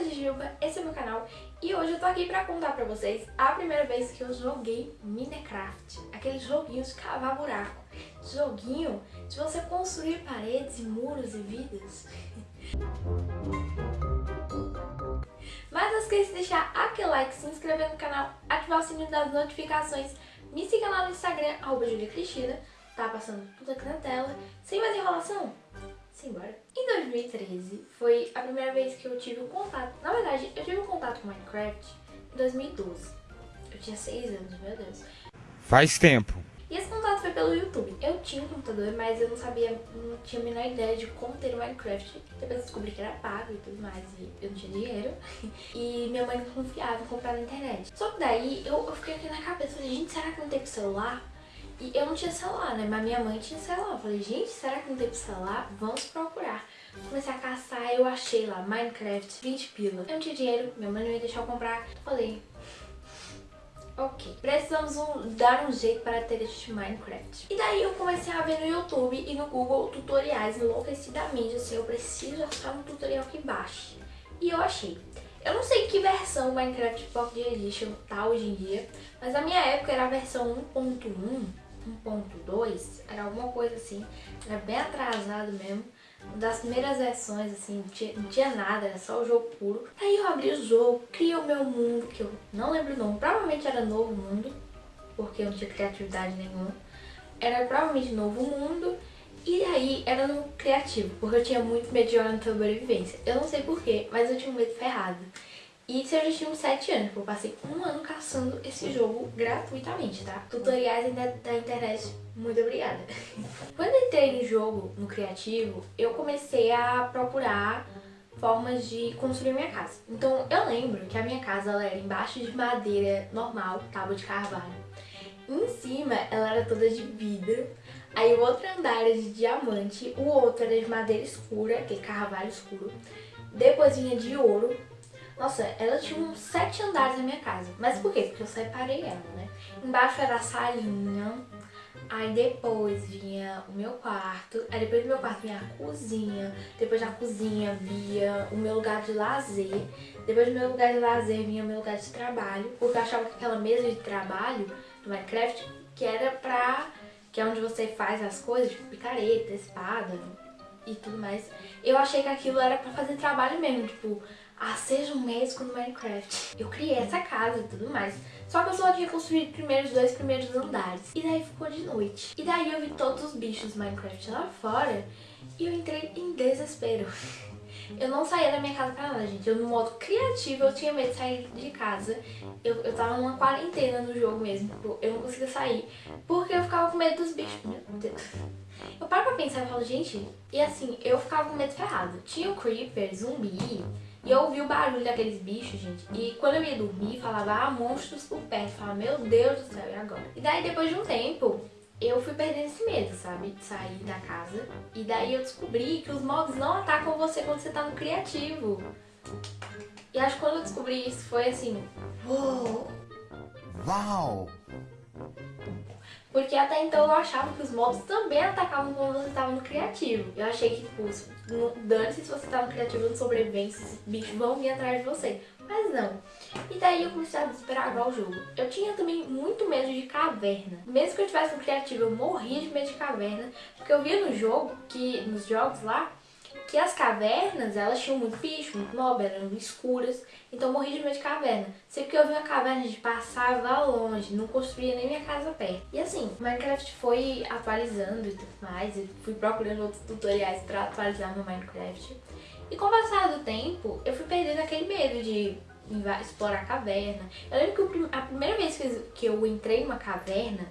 sou a Jujuba, esse é meu canal e hoje eu tô aqui pra contar pra vocês a primeira vez que eu joguei Minecraft, aquele joguinho de cavar buraco, joguinho de você construir paredes e muros e vidas. Mas não esqueça de deixar aquele like, se inscrever no canal, ativar o sininho das notificações, me siga lá no Instagram, arroba Julia Cristina, tá passando tudo aqui na tela. Sem mais enrolação, simbora. Em 2013 foi a primeira vez que eu tive um contato, na verdade eu tive um contato com Minecraft em 2012. Eu tinha 6 anos, meu Deus. Faz tempo. E esse contato foi pelo YouTube. Eu tinha um computador, mas eu não sabia, não tinha a menor ideia de como ter o Minecraft. Depois eu descobri que era pago e tudo mais, e eu não tinha dinheiro. E minha mãe não confiava em comprar na internet. Só que daí eu, eu fiquei aqui na cabeça, falei, gente, será que não tem pro celular? E eu não tinha celular, né? Mas minha mãe tinha celular. Eu falei, gente, será que não tem celular? Vamos procurar. Comecei a caçar, eu achei lá, Minecraft, 20 pila. Eu não tinha dinheiro, minha mãe não ia deixar eu comprar. Falei, Ok, precisamos um, dar um jeito para ter este Minecraft. E daí eu comecei a ver no YouTube e no Google tutoriais enlouquecidamente, assim, eu preciso achar um tutorial que baixe. E eu achei. Eu não sei que versão Minecraft Pocket Edition tá hoje em dia, mas na minha época era a versão 1.1, 1.2, era alguma coisa assim, era bem atrasado mesmo das primeiras versões, assim, não tinha, não tinha, nada, era só o jogo puro. Aí eu abri o jogo, criei o meu mundo, que eu não lembro o nome, provavelmente era Novo Mundo, porque eu não tinha criatividade nenhuma. Era provavelmente Novo Mundo, e aí era no criativo, porque eu tinha muito medo de jogar no sobrevivência. Eu não sei porquê, mas eu tinha um medo ferrado. E isso eu já tinha uns 7 anos, eu passei um ano caçando esse jogo gratuitamente, tá? Tutoriais da internet, muito obrigada. Quando entrei no jogo, no criativo, eu comecei a procurar formas de construir minha casa. Então eu lembro que a minha casa ela era embaixo de madeira normal, tábua de carvalho. Em cima ela era toda de vidro, aí o outro andar era de diamante, o outro era de madeira escura, aquele carvalho escuro. Depois vinha de ouro, nossa, ela tinha uns sete andares na minha casa. Mas por quê? Porque eu separei ela, né? Embaixo era a salinha, aí depois vinha o meu quarto, aí depois do meu quarto vinha a cozinha, depois da cozinha vinha o meu lugar de lazer, depois do meu lugar de lazer vinha o meu lugar de trabalho, porque eu achava que aquela mesa de trabalho do Minecraft, que era pra... que é onde você faz as coisas, tipo picareta, espada e tudo mais, eu achei que aquilo era pra fazer trabalho mesmo, tipo ah, seja um médico no Minecraft. Eu criei essa casa e tudo mais. Só que eu só tinha construído primeiro os dois primeiros andares. E daí ficou de noite. E daí eu vi todos os bichos Minecraft lá fora e eu entrei em desespero. Eu não saía da minha casa pra nada, gente. Eu, no modo criativo, eu tinha medo de sair de casa. Eu, eu tava numa quarentena no jogo mesmo. Tipo, eu não conseguia sair. Porque eu ficava com medo dos bichos. Meu Deus. Eu paro pra pensar e falo, gente... E assim, eu ficava com medo ferrado. Tinha o Creeper, zumbi... E eu ouvi o barulho daqueles bichos, gente. E quando eu ia dormir, falava, ah, monstros por perto. Eu falava, meu Deus do céu, e agora? E daí, depois de um tempo, eu fui perdendo esse medo, sabe? De sair da casa. E daí eu descobri que os mobs não atacam você quando você tá no criativo. E acho que quando eu descobri isso, foi assim... Uou! Uau! Porque até então eu achava que os mobs também atacavam quando você estava no criativo. Eu achei que, tipo, dane-se se você tá no criativo no sobrevivência, esses bichos vão vir atrás de você. Mas não. E daí eu comecei a desesperar o jogo. Eu tinha também muito medo de caverna. Mesmo que eu tivesse no criativo, eu morria de medo de caverna. Porque eu via no jogo, que nos jogos lá, que as cavernas, elas tinham muito bicho, muito mob, eram escuras, então morri de medo de caverna. Sempre que eu vi uma caverna, a gente passava longe, não construía nem minha casa perto. E assim, Minecraft foi atualizando e tudo mais, eu fui procurando outros tutoriais pra atualizar meu Minecraft. E com o passar do tempo, eu fui perdendo aquele medo de explorar a caverna. Eu lembro que a primeira vez que eu entrei numa caverna,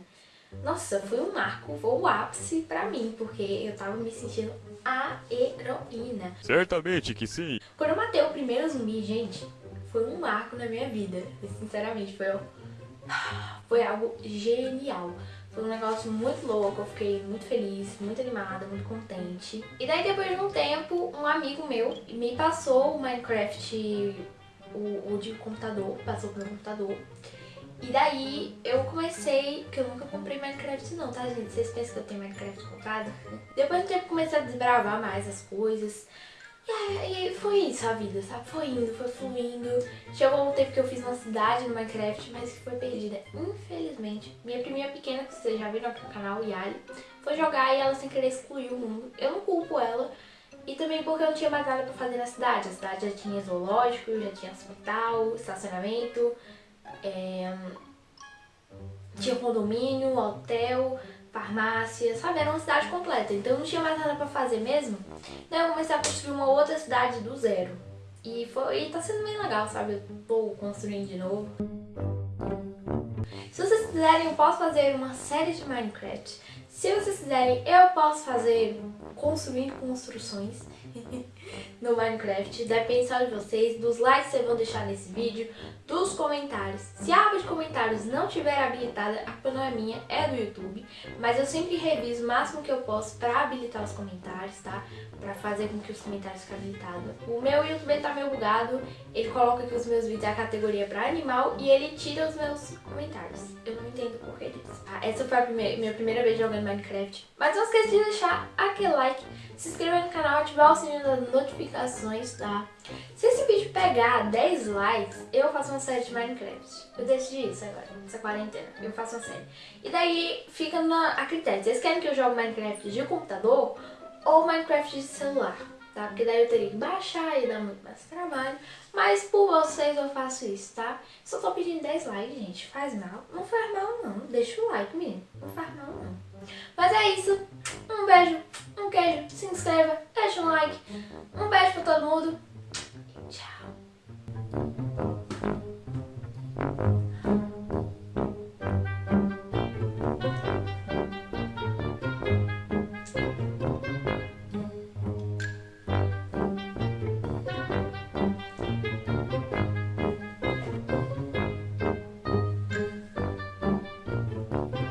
nossa, foi um marco, foi o ápice pra mim, porque eu tava me sentindo a heroína. Certamente que sim. Quando eu matei o primeiro zumbi, gente, foi um marco na minha vida. Sinceramente, foi, foi algo genial. Foi um negócio muito louco, eu fiquei muito feliz, muito animada, muito contente. E daí depois de um tempo, um amigo meu me passou o Minecraft, o, o de computador, passou pro meu computador. E daí eu comecei, que eu nunca comprei Minecraft não, tá gente? Vocês pensam que eu tenho Minecraft comprado? Depois de um tempo comecei a desbravar mais as coisas. E, e foi isso a vida, sabe? Foi indo, foi fluindo. Chegou um tempo que eu fiz uma cidade no Minecraft, mas que foi perdida. Infelizmente, minha priminha pequena, que vocês já viram aqui no canal, Yali, foi jogar e ela sem querer excluiu o mundo. Eu não culpo ela. E também porque eu não tinha mais nada pra fazer na cidade. A cidade já tinha zoológico, já tinha hospital, estacionamento, é... tinha condomínio, hotel, farmácia, sabe? Era uma cidade completa. Então não tinha mais nada pra fazer mesmo. Então eu comecei a construir uma outra cidade do zero. E, foi, e tá sendo bem legal, sabe? Eu tô construindo de novo. Se vocês quiserem, eu posso fazer uma série de Minecraft. Se vocês quiserem, eu posso fazer construir construções no Minecraft. Depende só de vocês, dos likes que vocês vão deixar nesse vídeo, dos comentários. Se a aba de comentários não estiver habilitada, a culpa não é minha, é do YouTube. Mas eu sempre reviso o máximo que eu posso pra habilitar os comentários, tá? Pra fazer com que os comentários fiquem habilitados. O meu YouTube tá meio bugado, ele coloca que os meus vídeos a categoria pra animal e ele tira os meus comentários. Eu não entendo o porquê disso. Ah, essa foi a primeira, minha primeira vez jogando Minecraft. Mas não esqueça de deixar aquele like, se inscrever no canal, ativar o sininho das notificações, tá? Se esse vídeo pegar 10 likes, eu faço uma série de Minecraft. Eu decidi isso agora, nessa quarentena. Eu faço uma série. E daí fica na, a critério. Vocês querem que eu jogue Minecraft de computador ou Minecraft de celular? Tá? Porque daí eu teria que baixar e dar muito mais trabalho. Mas por vocês eu faço isso, tá? Só tô pedindo 10 likes, gente. Faz mal? Não faz mal, não. Deixa o like, menino. Não faz mal, não. Mas é isso. Um beijo,